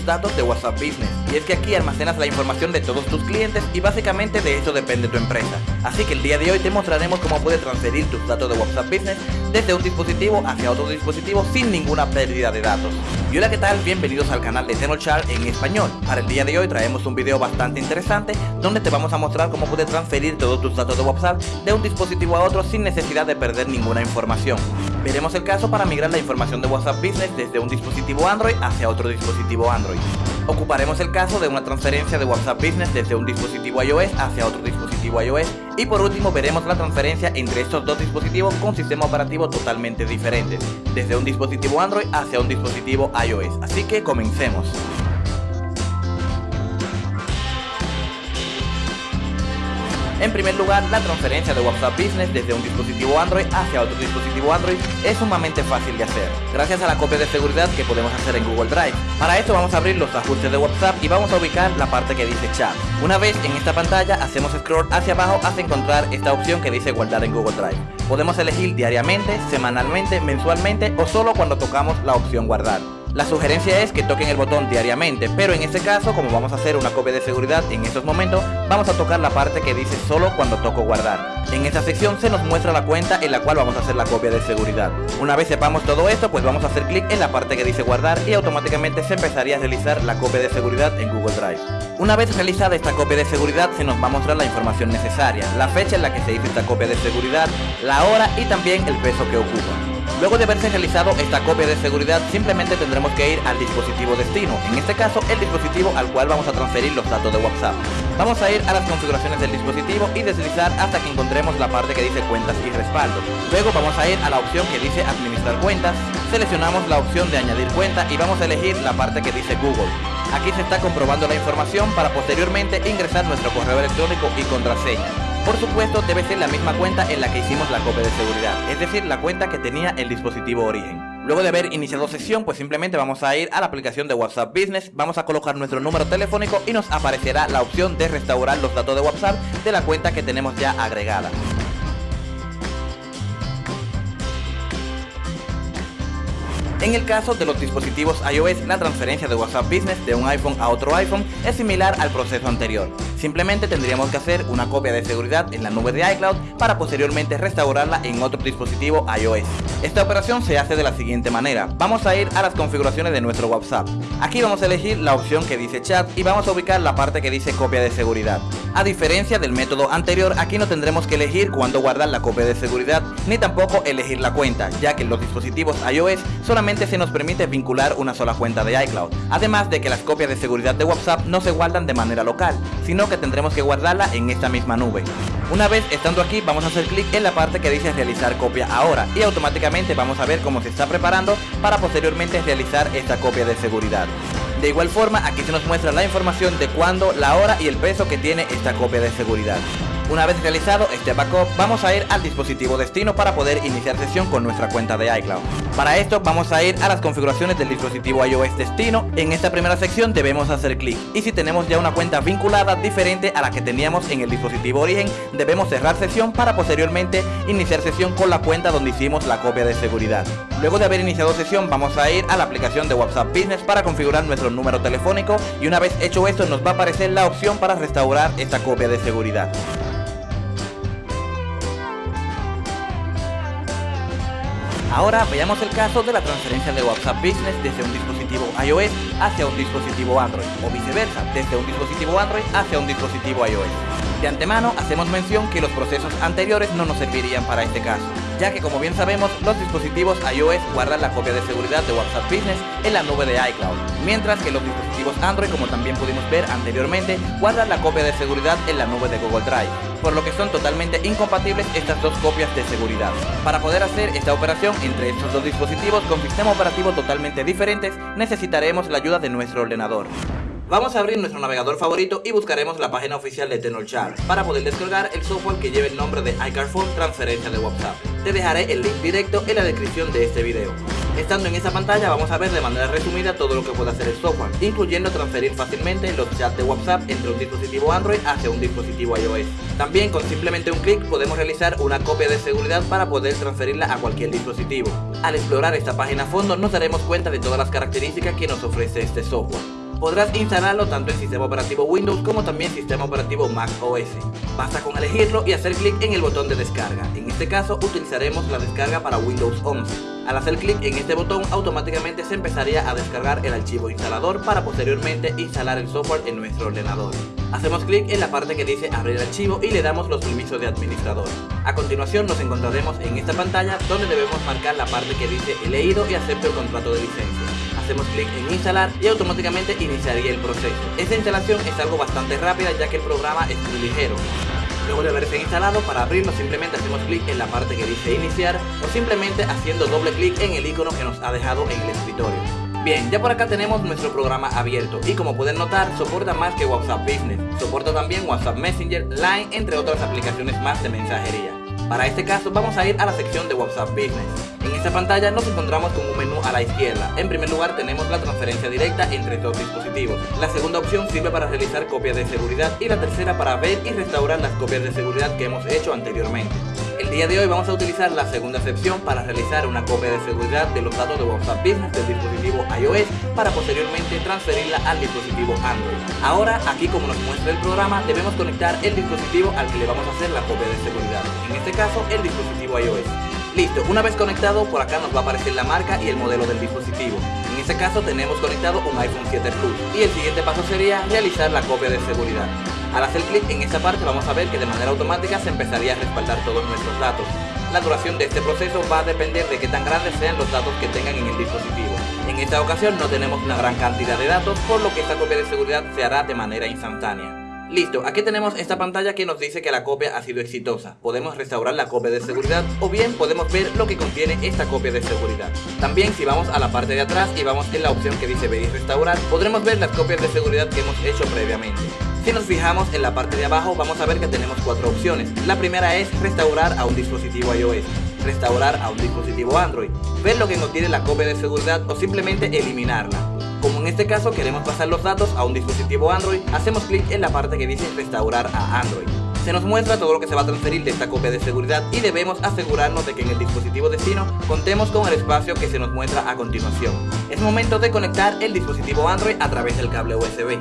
tus datos de WhatsApp Business. Y es que aquí almacenas la información de todos tus clientes y básicamente de eso depende tu empresa. Así que el día de hoy te mostraremos cómo puedes transferir tus datos de WhatsApp Business desde un dispositivo hacia otro dispositivo sin ninguna pérdida de datos. Y hola qué tal, bienvenidos al canal de Tenochar en español. Para el día de hoy traemos un video bastante interesante donde te vamos a mostrar cómo puedes transferir todos tus datos de WhatsApp de un dispositivo a otro sin necesidad de perder ninguna información. Veremos el caso para migrar la información de WhatsApp Business desde un dispositivo Android hacia otro dispositivo Android. Ocuparemos el caso de una transferencia de WhatsApp Business desde un dispositivo iOS hacia otro dispositivo iOS y por último veremos la transferencia entre estos dos dispositivos con sistema operativo totalmente diferentes, desde un dispositivo Android hacia un dispositivo iOS. Así que comencemos. En primer lugar, la transferencia de WhatsApp Business desde un dispositivo Android hacia otro dispositivo Android es sumamente fácil de hacer, gracias a la copia de seguridad que podemos hacer en Google Drive. Para esto vamos a abrir los ajustes de WhatsApp y vamos a ubicar la parte que dice Chat. Una vez en esta pantalla, hacemos scroll hacia abajo hasta encontrar esta opción que dice Guardar en Google Drive. Podemos elegir diariamente, semanalmente, mensualmente o solo cuando tocamos la opción Guardar. La sugerencia es que toquen el botón diariamente, pero en este caso, como vamos a hacer una copia de seguridad en estos momentos, vamos a tocar la parte que dice solo cuando toco guardar. En esta sección se nos muestra la cuenta en la cual vamos a hacer la copia de seguridad. Una vez sepamos todo esto, pues vamos a hacer clic en la parte que dice guardar y automáticamente se empezaría a realizar la copia de seguridad en Google Drive. Una vez realizada esta copia de seguridad, se nos va a mostrar la información necesaria, la fecha en la que se hizo esta copia de seguridad, la hora y también el peso que ocupa. Luego de haberse realizado esta copia de seguridad, simplemente tendremos que ir al dispositivo destino, en este caso el dispositivo al cual vamos a transferir los datos de WhatsApp. Vamos a ir a las configuraciones del dispositivo y deslizar hasta que encontremos la parte que dice cuentas y respaldo. Luego vamos a ir a la opción que dice administrar cuentas, seleccionamos la opción de añadir cuenta y vamos a elegir la parte que dice Google. Aquí se está comprobando la información para posteriormente ingresar nuestro correo electrónico y contraseña. Por supuesto debe ser la misma cuenta en la que hicimos la copia de seguridad, es decir, la cuenta que tenía el dispositivo origen. Luego de haber iniciado sesión, pues simplemente vamos a ir a la aplicación de WhatsApp Business, vamos a colocar nuestro número telefónico y nos aparecerá la opción de restaurar los datos de WhatsApp de la cuenta que tenemos ya agregada. En el caso de los dispositivos iOS, la transferencia de WhatsApp Business de un iPhone a otro iPhone es similar al proceso anterior. Simplemente tendríamos que hacer una copia de seguridad en la nube de iCloud para posteriormente restaurarla en otro dispositivo iOS. Esta operación se hace de la siguiente manera. Vamos a ir a las configuraciones de nuestro WhatsApp. Aquí vamos a elegir la opción que dice chat y vamos a ubicar la parte que dice copia de seguridad. A diferencia del método anterior, aquí no tendremos que elegir cuándo guardar la copia de seguridad, ni tampoco elegir la cuenta, ya que en los dispositivos iOS solamente se nos permite vincular una sola cuenta de iCloud, además de que las copias de seguridad de WhatsApp no se guardan de manera local, sino que tendremos que guardarla en esta misma nube. Una vez estando aquí vamos a hacer clic en la parte que dice realizar copia ahora y automáticamente vamos a ver cómo se está preparando para posteriormente realizar esta copia de seguridad. De igual forma aquí se nos muestra la información de cuándo, la hora y el peso que tiene esta copia de seguridad. Una vez realizado este backup, vamos a ir al dispositivo destino para poder iniciar sesión con nuestra cuenta de iCloud. Para esto vamos a ir a las configuraciones del dispositivo iOS destino. En esta primera sección debemos hacer clic y si tenemos ya una cuenta vinculada diferente a la que teníamos en el dispositivo origen, debemos cerrar sesión para posteriormente iniciar sesión con la cuenta donde hicimos la copia de seguridad. Luego de haber iniciado sesión vamos a ir a la aplicación de WhatsApp Business para configurar nuestro número telefónico y una vez hecho esto nos va a aparecer la opción para restaurar esta copia de seguridad. Ahora veamos el caso de la transferencia de WhatsApp Business desde un dispositivo iOS hacia un dispositivo Android o viceversa, desde un dispositivo Android hacia un dispositivo iOS. De antemano hacemos mención que los procesos anteriores no nos servirían para este caso, ya que como bien sabemos los dispositivos iOS guardan la copia de seguridad de WhatsApp Business en la nube de iCloud, mientras que los dispositivos Android como también pudimos ver anteriormente guardan la copia de seguridad en la nube de Google Drive por lo que son totalmente incompatibles estas dos copias de seguridad. Para poder hacer esta operación entre estos dos dispositivos con sistema operativo totalmente diferentes, necesitaremos la ayuda de nuestro ordenador. Vamos a abrir nuestro navegador favorito y buscaremos la página oficial de Tenorshare para poder descargar el software que lleve el nombre de iCarphone Transferencia de WhatsApp. Te dejaré el link directo en la descripción de este video. Estando en esta pantalla vamos a ver de manera resumida todo lo que puede hacer el software, incluyendo transferir fácilmente los chats de WhatsApp entre un dispositivo Android hacia un dispositivo iOS. También con simplemente un clic podemos realizar una copia de seguridad para poder transferirla a cualquier dispositivo. Al explorar esta página a fondo nos daremos cuenta de todas las características que nos ofrece este software. Podrás instalarlo tanto en sistema operativo Windows como también sistema operativo Mac OS. Basta con elegirlo y hacer clic en el botón de descarga. En este caso utilizaremos la descarga para Windows 11. Al hacer clic en este botón automáticamente se empezaría a descargar el archivo instalador para posteriormente instalar el software en nuestro ordenador. Hacemos clic en la parte que dice abrir archivo y le damos los permisos de administrador. A continuación nos encontraremos en esta pantalla donde debemos marcar la parte que dice he leído y acepto el contrato de licencia hacemos clic en instalar y automáticamente iniciaría el proceso. Esta instalación es algo bastante rápida ya que el programa es muy ligero. Luego de haberse instalado, para abrirlo simplemente hacemos clic en la parte que dice iniciar o simplemente haciendo doble clic en el icono que nos ha dejado en el escritorio. Bien, ya por acá tenemos nuestro programa abierto y como pueden notar soporta más que WhatsApp Business, soporta también WhatsApp Messenger, Line, entre otras aplicaciones más de mensajería. Para este caso vamos a ir a la sección de WhatsApp Business. En esta pantalla nos encontramos con un menú a la izquierda. En primer lugar tenemos la transferencia directa entre dos dispositivos. La segunda opción sirve para realizar copias de seguridad y la tercera para ver y restaurar las copias de seguridad que hemos hecho anteriormente. El día de hoy vamos a utilizar la segunda sección para realizar una copia de seguridad de los datos de WhatsApp Business del dispositivo iOS para posteriormente transferirla al dispositivo Android. Ahora, aquí como nos muestra el programa, debemos conectar el dispositivo al que le vamos a hacer la copia de seguridad. En este caso, el dispositivo iOS. Listo, una vez conectado por acá nos va a aparecer la marca y el modelo del dispositivo. En este caso tenemos conectado un iPhone 7 Plus y el siguiente paso sería realizar la copia de seguridad. Al hacer clic en esta parte vamos a ver que de manera automática se empezaría a respaldar todos nuestros datos. La duración de este proceso va a depender de qué tan grandes sean los datos que tengan en el dispositivo. En esta ocasión no tenemos una gran cantidad de datos, por lo que esta copia de seguridad se hará de manera instantánea. Listo, aquí tenemos esta pantalla que nos dice que la copia ha sido exitosa. Podemos restaurar la copia de seguridad o bien podemos ver lo que contiene esta copia de seguridad. También si vamos a la parte de atrás y vamos en la opción que dice ver y restaurar, podremos ver las copias de seguridad que hemos hecho previamente. Si nos fijamos en la parte de abajo vamos a ver que tenemos cuatro opciones. La primera es restaurar a un dispositivo iOS, restaurar a un dispositivo Android, ver lo que contiene la copia de seguridad o simplemente eliminarla. Como en este caso queremos pasar los datos a un dispositivo Android, hacemos clic en la parte que dice restaurar a Android. Se nos muestra todo lo que se va a transferir de esta copia de seguridad y debemos asegurarnos de que en el dispositivo destino contemos con el espacio que se nos muestra a continuación. Es momento de conectar el dispositivo Android a través del cable USB.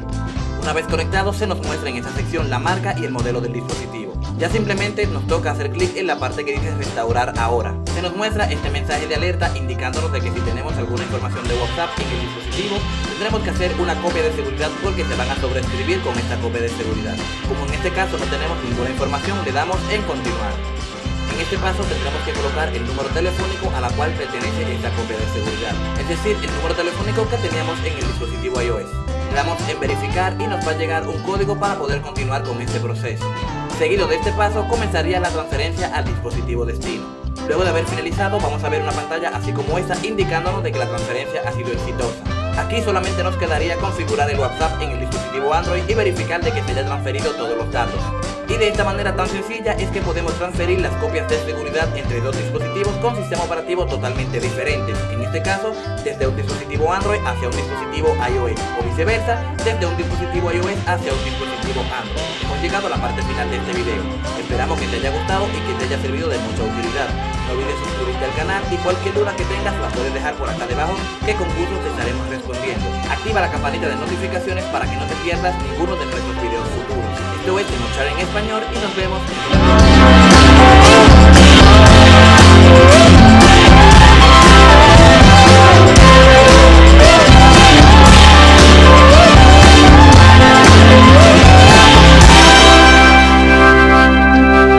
Una vez conectado se nos muestra en esta sección la marca y el modelo del dispositivo. Ya simplemente nos toca hacer clic en la parte que dice restaurar ahora. Se nos muestra este mensaje de alerta indicándonos de que si tenemos alguna información de WhatsApp en el dispositivo tendremos que hacer una copia de seguridad porque se van a sobreescribir con esta copia de seguridad. Como en este caso no tenemos ninguna información le damos en continuar. En este paso tendremos que colocar el número telefónico a la cual pertenece esta copia de seguridad, es decir, el número telefónico que teníamos en el dispositivo iOS. Damos en verificar y nos va a llegar un código para poder continuar con este proceso. Seguido de este paso comenzaría la transferencia al dispositivo destino. Luego de haber finalizado vamos a ver una pantalla así como esta indicándonos de que la transferencia ha sido exitosa. Aquí solamente nos quedaría configurar el WhatsApp en el dispositivo Android y verificar de que se haya transferido todos los datos. Y de esta manera tan sencilla es que podemos transferir las copias de seguridad entre dos dispositivos con sistema operativo totalmente diferentes. En este caso, desde un dispositivo Android hacia un dispositivo iOS o viceversa, desde un dispositivo iOS hacia un dispositivo Android. Hemos llegado a la parte final de este video. Esperamos que te haya gustado y que te haya servido de mucha utilidad. No olvides suscribirte al canal y cualquier duda que tengas la puedes dejar por acá debajo que con gusto te estaremos respondiendo. Activa la campanita de notificaciones para que no te pierdas ninguno de nuestros videos futuros. Esto es Mochar en Español y nos vemos